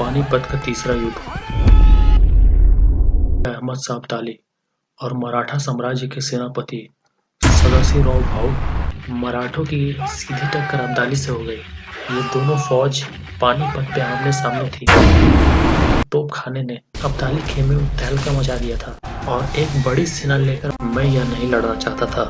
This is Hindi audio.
पानीपत का तीसरा युद्ध। अहमद शाह अब्दाली और मराठा साम्राज्य के सेनापति सदाशिवराव भाऊ मराठों की सीधी टक्कर अब्दाली से हो गई। ये दोनों फौज पानीपत पे आमने सामने थी। तोप खाने ने अब्दाली खेमे में तहलका मचा दिया था और एक बड़ी सेना लेकर मैं यह नहीं लड़ना चाहता था।